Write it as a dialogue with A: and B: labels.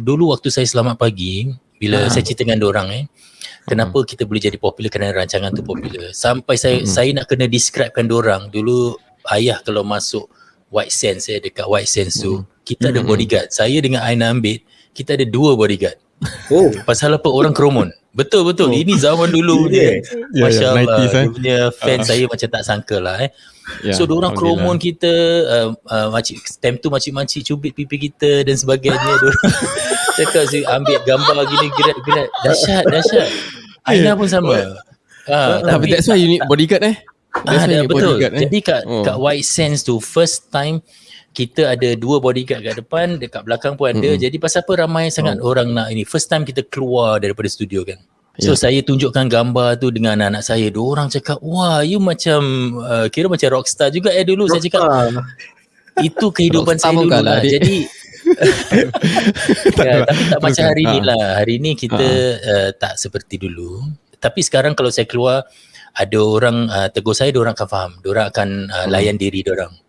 A: dulu waktu saya selamat pagi bila uh. saya cerita dengan orang eh kenapa uh. kita boleh jadi popular kerana rancangan tu popular sampai saya uh. saya nak kena describekan orang dulu ayah kalau masuk White Sands eh dekat White Sands tu uh. kita uh. ada bodyguard saya dengan Aina Ambit kita ada dua bodyguard oh pasal apa orang keromon Betul betul. Oh. Ini zaman dulu dia. Yeah, Masya-Allah. Yeah, yeah, dia punya fan uh. saya macam tak sangka lah eh. Yeah, so orang kromon kita uh, uh, makcik time tu makcik-makcik cubit pipi kita dan sebagainya cakap si ambil gambar gini gerak-gerak dahsyat dahsyat. Aina pun sama.
B: Uh, tapi, that's why you need bodyguard eh.
A: Ah, betul. Bodyguard, eh? Jadi kat oh. kat White Sands tu first time kita ada dua bodyguard kat depan, dekat belakang pun ada. Mm-hmm. Jadi pasal apa ramai sangat oh. orang nak ini. First time kita keluar daripada studio kan. So yeah. saya tunjukkan gambar tu dengan anak-anak saya. Dua orang cakap, "Wah, you macam uh, kira macam rockstar juga eh dulu." Rockstar. Saya cakap, "Itu kehidupan saya dulu lah." Jadi ya, tapi tak macam hari ni ha. lah. Hari ni kita uh, tak seperti dulu. Tapi sekarang kalau saya keluar ada orang uh, tegur saya, dia orang akan faham. Dia orang akan uh, layan diri dia orang